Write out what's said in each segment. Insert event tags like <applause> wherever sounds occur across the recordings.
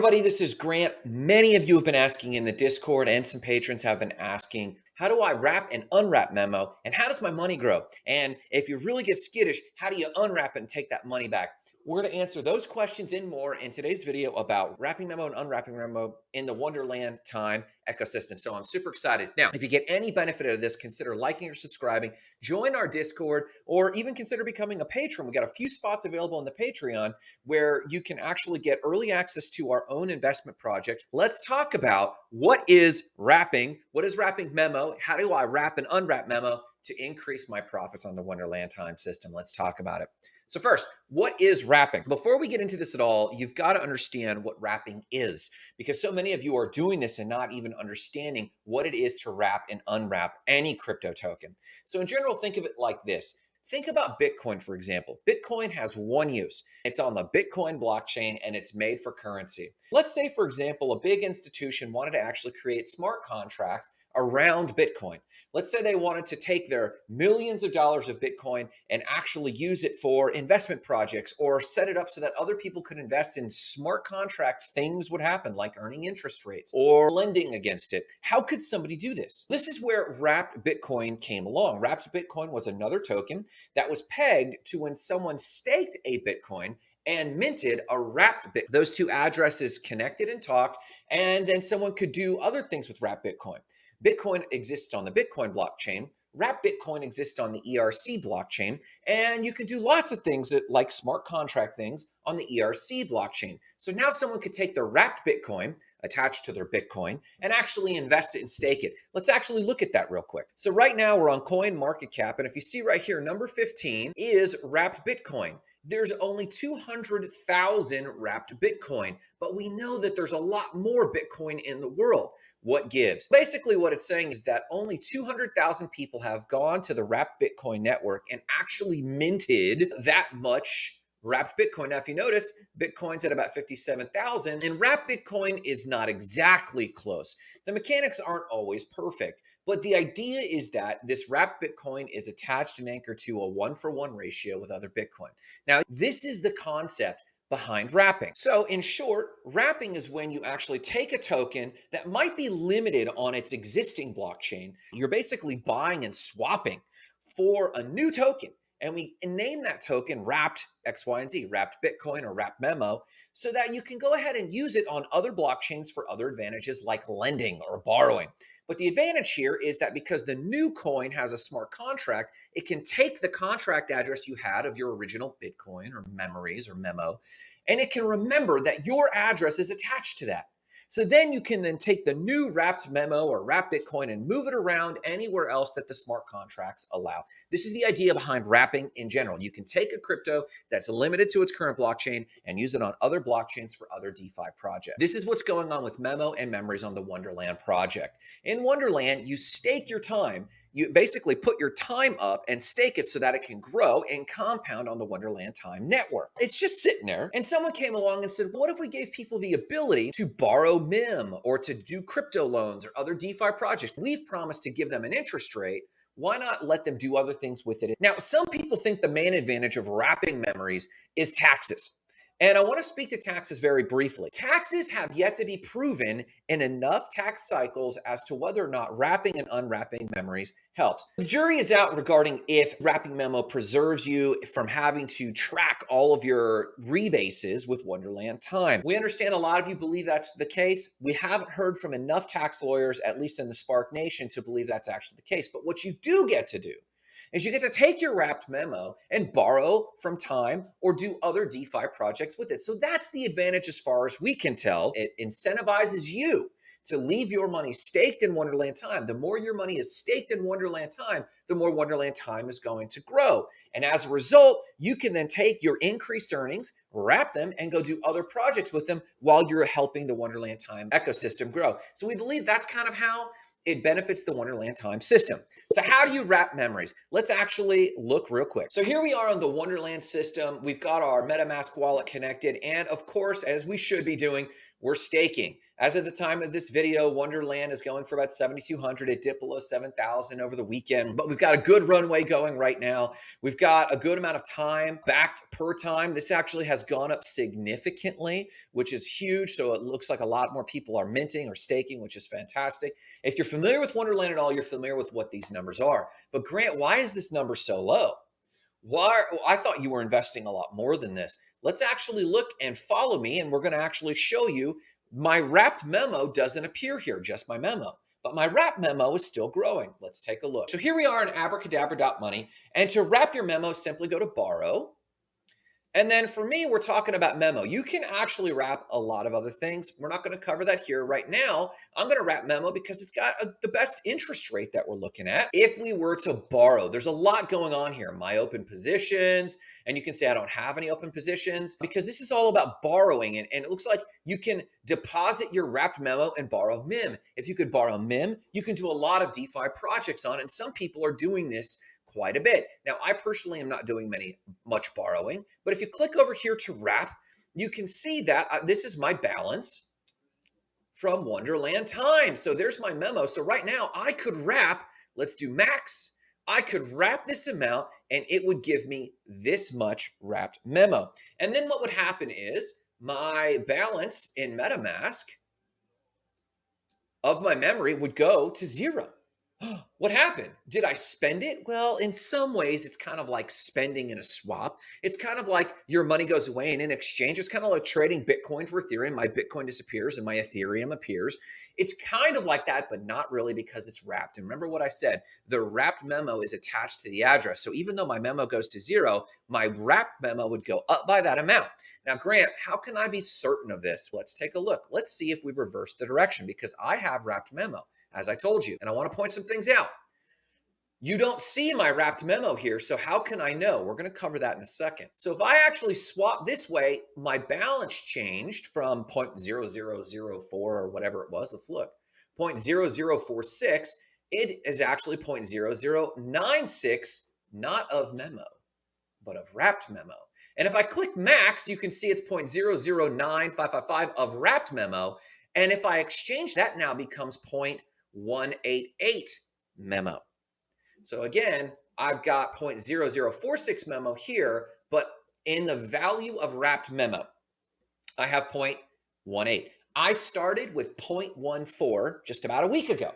everybody, this is Grant. Many of you have been asking in the Discord and some patrons have been asking, how do I wrap and unwrap memo and how does my money grow? And if you really get skittish, how do you unwrap it and take that money back? We're going to answer those questions and more in today's video about wrapping memo and unwrapping memo in the Wonderland time ecosystem. So I'm super excited. Now, if you get any benefit out of this, consider liking or subscribing, join our Discord, or even consider becoming a patron. We got a few spots available on the Patreon where you can actually get early access to our own investment projects. Let's talk about what is wrapping, what is wrapping memo, how do I wrap and unwrap memo to increase my profits on the Wonderland time system. Let's talk about it. So first, what is wrapping? Before we get into this at all, you've got to understand what wrapping is because so many of you are doing this and not even understanding what it is to wrap and unwrap any crypto token. So in general, think of it like this. Think about Bitcoin, for example. Bitcoin has one use. It's on the Bitcoin blockchain and it's made for currency. Let's say, for example, a big institution wanted to actually create smart contracts around Bitcoin. Let's say they wanted to take their millions of dollars of Bitcoin and actually use it for investment projects or set it up so that other people could invest in smart contract things would happen like earning interest rates or lending against it. How could somebody do this? This is where wrapped Bitcoin came along. Wrapped Bitcoin was another token that was pegged to when someone staked a Bitcoin and minted a wrapped Bitcoin. Those two addresses connected and talked, and then someone could do other things with wrapped Bitcoin. Bitcoin exists on the Bitcoin blockchain. Wrap Bitcoin exists on the ERC blockchain, and you can do lots of things that, like smart contract things on the ERC blockchain. So now someone could take their wrapped Bitcoin attached to their Bitcoin and actually invest it and stake it. Let's actually look at that real quick. So right now we're on Coin Market Cap, and if you see right here, number 15 is wrapped Bitcoin there's only 200,000 wrapped Bitcoin, but we know that there's a lot more Bitcoin in the world what gives. Basically, what it's saying is that only 200,000 people have gone to the Wrapped Bitcoin network and actually minted that much wrapped Bitcoin. Now, if you notice, Bitcoin's at about 57,000 and wrapped Bitcoin is not exactly close. The mechanics aren't always perfect. But the idea is that this wrapped Bitcoin is attached and anchored to a one for one ratio with other Bitcoin. Now, this is the concept behind wrapping. So in short, wrapping is when you actually take a token that might be limited on its existing blockchain. You're basically buying and swapping for a new token. And we name that token wrapped X, Y, and Z, wrapped Bitcoin or wrapped memo, so that you can go ahead and use it on other blockchains for other advantages like lending or borrowing. But the advantage here is that because the new coin has a smart contract, it can take the contract address you had of your original Bitcoin or memories or memo, and it can remember that your address is attached to that. So then you can then take the new wrapped memo or wrapped Bitcoin and move it around anywhere else that the smart contracts allow. This is the idea behind wrapping in general. You can take a crypto that's limited to its current blockchain and use it on other blockchains for other DeFi projects. This is what's going on with Memo and Memories on the Wonderland project. In Wonderland, you stake your time you basically put your time up and stake it so that it can grow and compound on the Wonderland Time Network. It's just sitting there. And someone came along and said, what if we gave people the ability to borrow MIM or to do crypto loans or other DeFi projects? We've promised to give them an interest rate why not let them do other things with it? Now, some people think the main advantage of wrapping memories is taxes. And I want to speak to taxes very briefly. Taxes have yet to be proven in enough tax cycles as to whether or not wrapping and unwrapping memories helps. The jury is out regarding if wrapping memo preserves you from having to track all of your rebases with Wonderland time. We understand a lot of you believe that's the case. We haven't heard from enough tax lawyers, at least in the Spark Nation, to believe that's actually the case. But what you do get to do is you get to take your wrapped memo and borrow from time or do other DeFi projects with it. So that's the advantage as far as we can tell. It incentivizes you to leave your money staked in Wonderland Time. The more your money is staked in Wonderland Time, the more Wonderland Time is going to grow. And as a result, you can then take your increased earnings, wrap them, and go do other projects with them while you're helping the Wonderland Time ecosystem grow. So we believe that's kind of how it benefits the Wonderland time system. So how do you wrap memories? Let's actually look real quick. So here we are on the Wonderland system. We've got our MetaMask wallet connected. And of course, as we should be doing, we're staking. As of the time of this video, Wonderland is going for about 7,200. It dipped below 7,000 over the weekend, but we've got a good runway going right now. We've got a good amount of time backed per time. This actually has gone up significantly, which is huge. So it looks like a lot more people are minting or staking, which is fantastic. If you're familiar with Wonderland at all, you're familiar with what these numbers are. But Grant, why is this number so low? Why? I thought you were investing a lot more than this. Let's actually look and follow me, and we're going to actually show you my wrapped memo doesn't appear here, just my memo. But my wrap memo is still growing. Let's take a look. So here we are in abracadabra.money. And to wrap your memo, simply go to borrow. And then for me, we're talking about memo. You can actually wrap a lot of other things. We're not going to cover that here right now. I'm going to wrap memo because it's got a, the best interest rate that we're looking at. If we were to borrow, there's a lot going on here. My open positions, and you can say I don't have any open positions because this is all about borrowing. And, and it looks like you can deposit your wrapped memo and borrow MIM. If you could borrow MIM, you can do a lot of DeFi projects on. And some people are doing this quite a bit. Now, I personally am not doing many much borrowing, but if you click over here to wrap, you can see that uh, this is my balance from Wonderland Time. So there's my memo. So right now I could wrap, let's do max. I could wrap this amount and it would give me this much wrapped memo. And then what would happen is my balance in MetaMask of my memory would go to zero. <gasps> what happened? Did I spend it? Well, in some ways, it's kind of like spending in a swap. It's kind of like your money goes away and in exchange, it's kind of like trading Bitcoin for Ethereum. My Bitcoin disappears and my Ethereum appears. It's kind of like that, but not really because it's wrapped. And remember what I said, the wrapped memo is attached to the address. So even though my memo goes to zero, my wrapped memo would go up by that amount. Now, Grant, how can I be certain of this? Let's take a look. Let's see if we reverse the direction because I have wrapped memo as I told you. And I want to point some things out. You don't see my wrapped memo here, so how can I know? We're going to cover that in a second. So if I actually swap this way, my balance changed from 0.0004 or whatever it was. Let's look. 0.0046, it is actually 0.0096, not of memo, but of wrapped memo. And if I click max, you can see it's 0.009555 of wrapped memo. And if I exchange that now becomes 188 memo. So again, I've got 0.0046 memo here, but in the value of wrapped memo, I have 0.18. I started with 0.14 just about a week ago.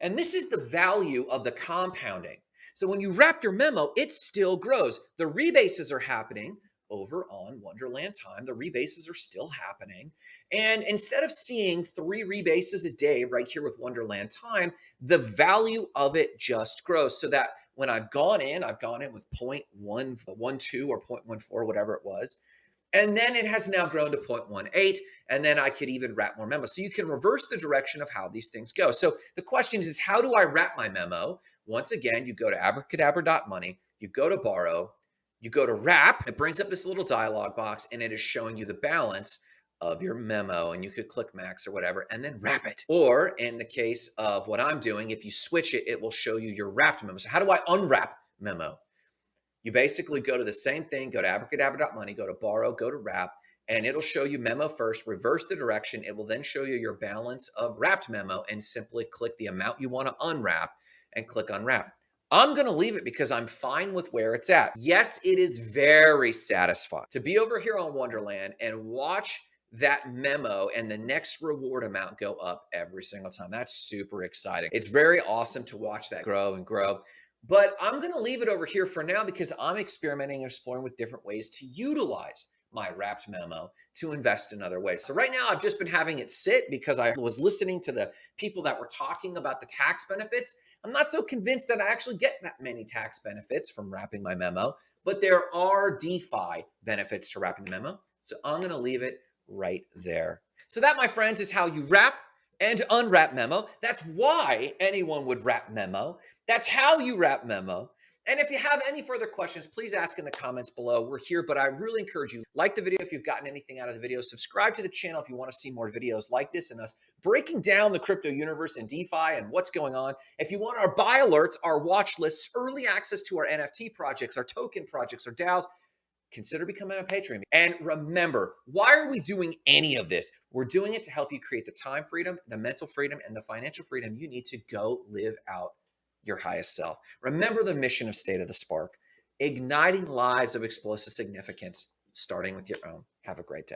And this is the value of the compounding. So when you wrap your memo, it still grows. The rebases are happening, over on Wonderland Time. The rebases are still happening. And instead of seeing three rebases a day right here with Wonderland Time, the value of it just grows so that when I've gone in, I've gone in with 0.112 or 0.14, whatever it was. And then it has now grown to 0.18. And then I could even wrap more memos. So you can reverse the direction of how these things go. So the question is, is how do I wrap my memo? Once again, you go to abracadabra.money, you go to borrow, you go to wrap, it brings up this little dialog box and it is showing you the balance of your memo and you could click max or whatever and then wrap it. Or in the case of what I'm doing, if you switch it, it will show you your wrapped memo. So how do I unwrap memo? You basically go to the same thing, go to abracadabra.money, go to borrow, go to wrap, and it'll show you memo first, reverse the direction. It will then show you your balance of wrapped memo and simply click the amount you want to unwrap and click unwrap. I'm going to leave it because I'm fine with where it's at. Yes, it is very satisfying to be over here on Wonderland and watch that memo and the next reward amount go up every single time. That's super exciting. It's very awesome to watch that grow and grow. But I'm going to leave it over here for now because I'm experimenting and exploring with different ways to utilize my wrapped memo to invest in other ways. So right now I've just been having it sit because I was listening to the people that were talking about the tax benefits. I'm not so convinced that I actually get that many tax benefits from wrapping my memo, but there are DeFi benefits to wrapping the memo. So I'm going to leave it right there. So that, my friends, is how you wrap and unwrap memo. That's why anyone would wrap memo. That's how you wrap memo. And if you have any further questions, please ask in the comments below. We're here, but I really encourage you, like the video if you've gotten anything out of the video, subscribe to the channel if you want to see more videos like this and us breaking down the crypto universe and DeFi and what's going on. If you want our buy alerts, our watch lists, early access to our NFT projects, our token projects, our DAOs, consider becoming a patron. And remember, why are we doing any of this? We're doing it to help you create the time freedom, the mental freedom, and the financial freedom you need to go live out your highest self. Remember the mission of State of the Spark igniting lives of explosive significance, starting with your own. Have a great day.